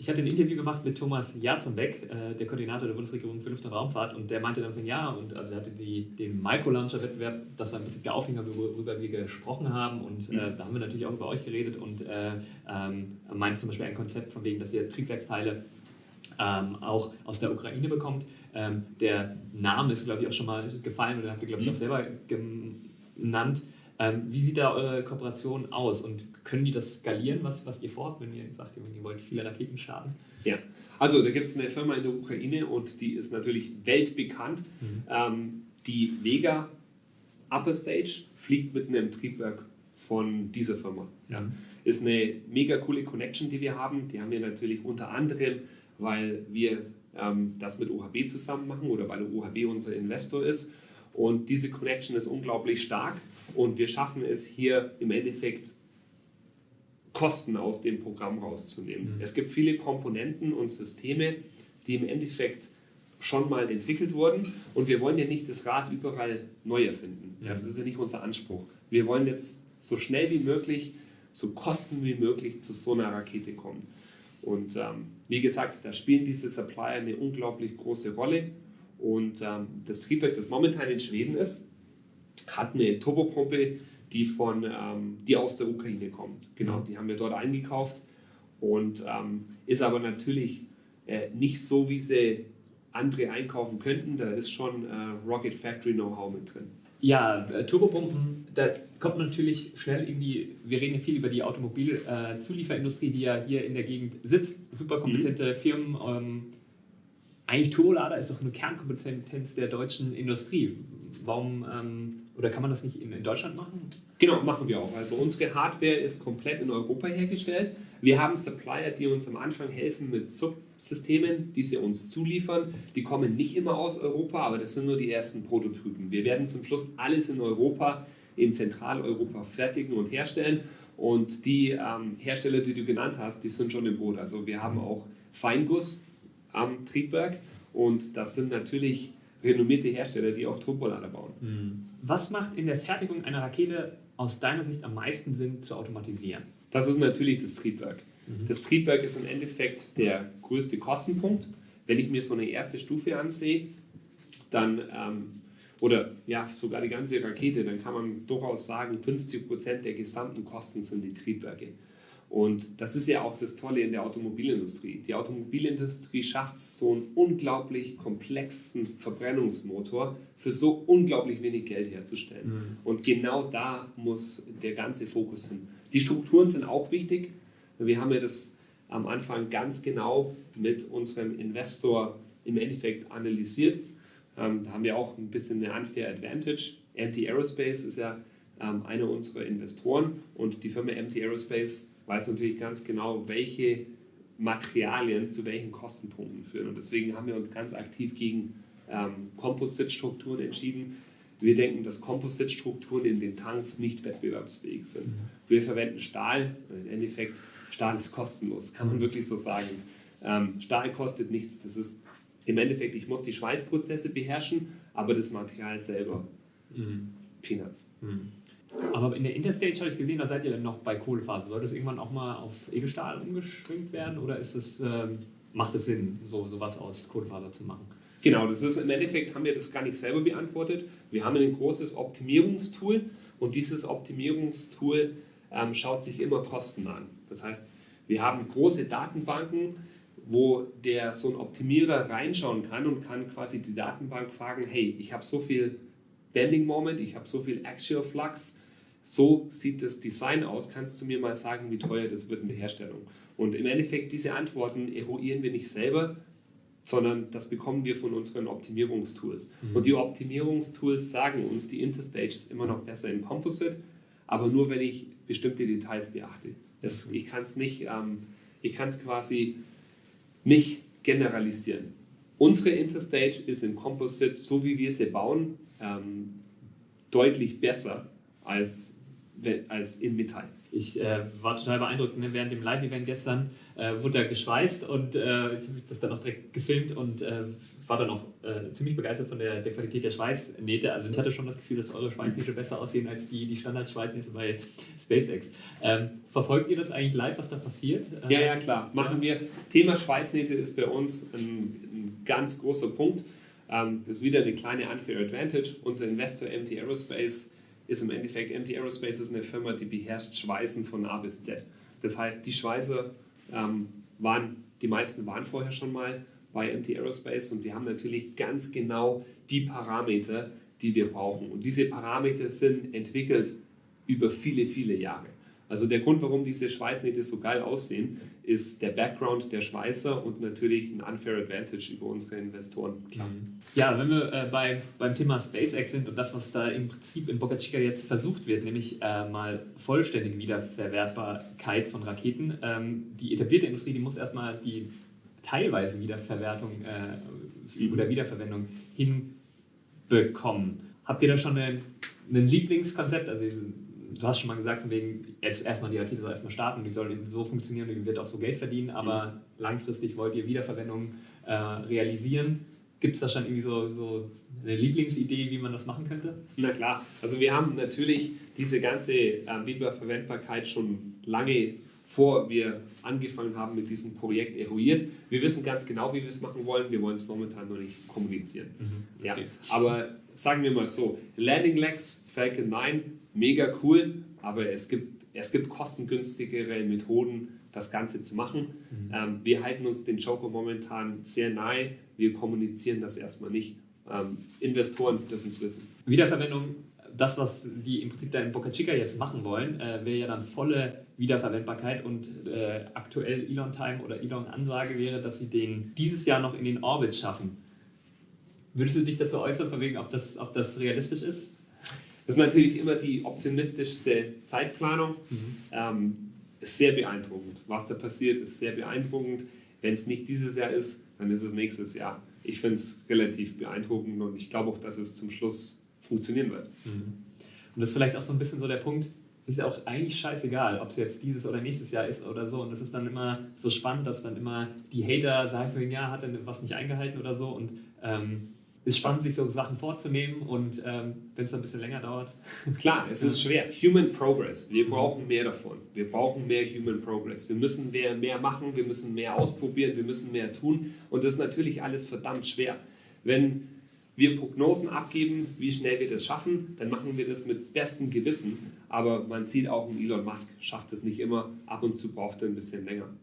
ich hatte ein Interview gemacht mit Thomas Jarzenbeck, äh, der Koordinator der Bundesregierung für Luft- und Raumfahrt, und der meinte dann von ja, und also er hatte die, den Micro-Launcher-Wettbewerb, das war im Prinzip der Aufhänger, worüber wir gesprochen haben, und äh, da haben wir natürlich auch über euch geredet und äh, ähm, meinte zum Beispiel ein Konzept von wegen, dass ihr Triebwerksteile ähm, auch aus der Ukraine bekommt. Ähm, der Name ist, glaube ich, auch schon mal gefallen, oder habt ihr, glaube ich, auch mhm. selber genannt. Ähm, wie sieht da eure Kooperation aus und können die das skalieren, was, was ihr vorhabt, wenn ihr sagt, ihr wollt viele Raketen starten? Ja, also da gibt es eine Firma in der Ukraine und die ist natürlich weltbekannt. Mhm. Ähm, die Vega Upper Stage fliegt mit einem Triebwerk von dieser Firma. Ja. Ist eine mega coole Connection, die wir haben. Die haben wir natürlich unter anderem, weil wir ähm, das mit OHB zusammen machen oder weil OHB unser Investor ist und diese Connection ist unglaublich stark und wir schaffen es hier im Endeffekt Kosten aus dem Programm rauszunehmen. Mhm. Es gibt viele Komponenten und Systeme, die im Endeffekt schon mal entwickelt wurden und wir wollen ja nicht das Rad überall neu erfinden. Ja, das ist ja nicht unser Anspruch. Wir wollen jetzt so schnell wie möglich, so kosten wie möglich zu so einer Rakete kommen. Und ähm, wie gesagt, da spielen diese Supplier eine unglaublich große Rolle und ähm, das Triebwerk, das momentan in Schweden ist, hat eine Turbopumpe, die, von, ähm, die aus der Ukraine kommt. Genau, mhm. die haben wir dort eingekauft und ähm, ist aber natürlich äh, nicht so, wie sie andere einkaufen könnten. Da ist schon äh, Rocket Factory Know-how mit drin. Ja, äh, Turbopumpen, da kommt man natürlich schnell irgendwie, wir reden viel über die Automobilzulieferindustrie, äh, die ja hier in der Gegend sitzt, super kompetente mhm. Firmen. Ähm, eigentlich Turbolader ist doch eine Kernkompetenz der deutschen Industrie. Warum, ähm, oder kann man das nicht in, in, Deutschland machen? Genau, machen wir auch. Also unsere Hardware ist komplett in Europa hergestellt. Wir haben Supplier, die uns am Anfang helfen mit Subsystemen, die sie uns zuliefern. Die kommen nicht immer aus Europa, aber das sind nur die ersten Prototypen. Wir werden zum Schluss alles in Europa, in Zentraleuropa fertigen und herstellen. Und die ähm, Hersteller, die du genannt hast, die sind schon im Boot. Also wir haben auch Feinguss, am Triebwerk und das sind natürlich renommierte Hersteller, die auch Turbolader bauen. Hm. Was macht in der Fertigung einer Rakete aus deiner Sicht am meisten Sinn zu automatisieren? Das ist natürlich das Triebwerk. Mhm. Das Triebwerk ist im Endeffekt der größte Kostenpunkt. Wenn ich mir so eine erste Stufe ansehe, dann, ähm, oder ja, sogar die ganze Rakete, dann kann man durchaus sagen, 50 Prozent der gesamten Kosten sind die Triebwerke. Und das ist ja auch das Tolle in der Automobilindustrie. Die Automobilindustrie schafft so einen unglaublich komplexen Verbrennungsmotor für so unglaublich wenig Geld herzustellen. Mhm. Und genau da muss der ganze Fokus hin. Die Strukturen sind auch wichtig. Wir haben ja das am Anfang ganz genau mit unserem Investor im Endeffekt analysiert. Ähm, da haben wir auch ein bisschen eine unfair advantage. MT Aerospace ist ja ähm, einer unserer Investoren und die Firma MT Aerospace weiß natürlich ganz genau, welche Materialien zu welchen Kostenpunkten führen. Und deswegen haben wir uns ganz aktiv gegen ähm, Composite-Strukturen entschieden. Wir denken, dass Composite-Strukturen in den Tanks nicht wettbewerbsfähig sind. Wir verwenden Stahl. Im Endeffekt, Stahl ist kostenlos, kann man wirklich so sagen. Ähm, Stahl kostet nichts. Das ist im Endeffekt, ich muss die Schweißprozesse beherrschen, aber das Material selber, mhm. Peanuts. Mhm. Aber in der Interstage habe ich gesehen, da seid ihr dann noch bei Kohlephase. Soll das irgendwann auch mal auf Edelstahl umgeschwingt werden oder ist es, ähm, macht es Sinn, so sowas aus Kohlefaser zu machen? Genau, das ist im Endeffekt haben wir das gar nicht selber beantwortet. Wir haben ein großes Optimierungstool und dieses Optimierungstool ähm, schaut sich immer Kosten an. Das heißt, wir haben große Datenbanken, wo der so ein Optimierer reinschauen kann und kann quasi die Datenbank fragen, hey, ich habe so viel Bending Moment, ich habe so viel Axial Flux, so sieht das Design aus, kannst du mir mal sagen, wie teuer das wird in der Herstellung? Und im Endeffekt, diese Antworten eruieren wir nicht selber, sondern das bekommen wir von unseren Optimierungstools. Mhm. Und die Optimierungstools sagen uns, die Interstage ist immer noch besser in Composite, aber nur wenn ich bestimmte Details beachte. Das, mhm. ich kann es nicht, ähm, ich kann es quasi nicht generalisieren. Unsere Interstage ist in Composite, so wie wir sie bauen, ähm, deutlich besser als, als in Metall. Ich äh, war total beeindruckt. Ne? Während dem Live-Event gestern äh, wurde er geschweißt und äh, ich habe das dann auch direkt gefilmt und äh, war dann auch äh, ziemlich begeistert von der, der Qualität der Schweißnähte. Also ich hatte schon das Gefühl, dass eure Schweißnähte besser aussehen als die, die Standard-Schweißnähte bei SpaceX. Ähm, verfolgt ihr das eigentlich live, was da passiert? ja, ja, klar. Machen wir. Thema Schweißnähte ist bei uns ein, ein ganz großer Punkt. Ähm, das ist wieder eine kleine Unfair Advantage. Unser Investor MT Aerospace ist im Endeffekt, MT Aerospace ist eine Firma, die beherrscht Schweißen von A bis Z. Das heißt, die Schweißer ähm, waren, die meisten waren vorher schon mal bei MT Aerospace und wir haben natürlich ganz genau die Parameter, die wir brauchen. Und diese Parameter sind entwickelt über viele, viele Jahre. Also der Grund, warum diese Schweißnähte so geil aussehen, ist der Background der Schweißer und natürlich ein unfair advantage über unsere Investoren. Klar. Mhm. Ja, wenn wir äh, bei, beim Thema SpaceX sind und das, was da im Prinzip in Boca Chica jetzt versucht wird, nämlich äh, mal vollständige Wiederverwertbarkeit von Raketen. Ähm, die etablierte Industrie, die muss erstmal die teilweise Wiederverwertung äh, oder Wiederverwendung hinbekommen. Habt ihr da schon ein, ein Lieblingskonzept? Also du hast schon mal gesagt, wegen jetzt erstmal die Rakete soll erstmal starten, die soll so funktionieren, die wird auch so Geld verdienen, aber mhm. langfristig wollt ihr Wiederverwendung äh, realisieren. Gibt es da schon irgendwie so, so eine Lieblingsidee, wie man das machen könnte? Na klar, also wir haben natürlich diese ganze äh, Wiederverwendbarkeit schon lange vor wir angefangen haben mit diesem Projekt eruiert. Wir wissen ganz genau, wie wir es machen wollen. Wir wollen es momentan noch nicht kommunizieren. Mhm, okay. ja, aber sagen wir mal so, Landing Legs Falcon 9 mega cool, aber es gibt, es gibt kostengünstigere Methoden, das Ganze zu machen. Mhm. Ähm, wir halten uns den Joker momentan sehr nahe. Wir kommunizieren das erstmal nicht. Ähm, Investoren dürfen es wissen. Wiederverwendung, das, was die im Prinzip da in Boca Chica jetzt machen wollen, äh, wäre ja dann volle Wiederverwendbarkeit und äh, aktuell Elon Time oder Elon Ansage wäre, dass sie den dieses Jahr noch in den Orbit schaffen. Würdest du dich dazu äußern, von wegen, ob das, ob das realistisch ist? Das ist natürlich immer die optimistischste Zeitplanung. Mhm. Ähm, ist sehr beeindruckend. Was da passiert, ist sehr beeindruckend. Wenn es nicht dieses Jahr ist, dann ist es nächstes Jahr. Ich finde es relativ beeindruckend und ich glaube auch, dass es zum Schluss funktionieren wird. Mhm. Und das ist vielleicht auch so ein bisschen so der Punkt, ist ja auch eigentlich scheißegal, ob es jetzt dieses oder nächstes Jahr ist oder so. Und es ist dann immer so spannend, dass dann immer die Hater sagen, ja, hat er was nicht eingehalten oder so. Und ähm, ist spannend, sich so Sachen vorzunehmen und ähm, wenn es ein bisschen länger dauert. Klar, es ist schwer. Human Progress. Wir brauchen mehr davon. Wir brauchen mehr Human Progress. Wir müssen mehr, mehr machen, wir müssen mehr ausprobieren, wir müssen mehr tun und das ist natürlich alles verdammt schwer. Wenn wir Prognosen abgeben, wie schnell wir das schaffen, dann machen wir das mit bestem Gewissen. Aber man sieht auch, Elon Musk schafft es nicht immer. Ab und zu braucht er ein bisschen länger.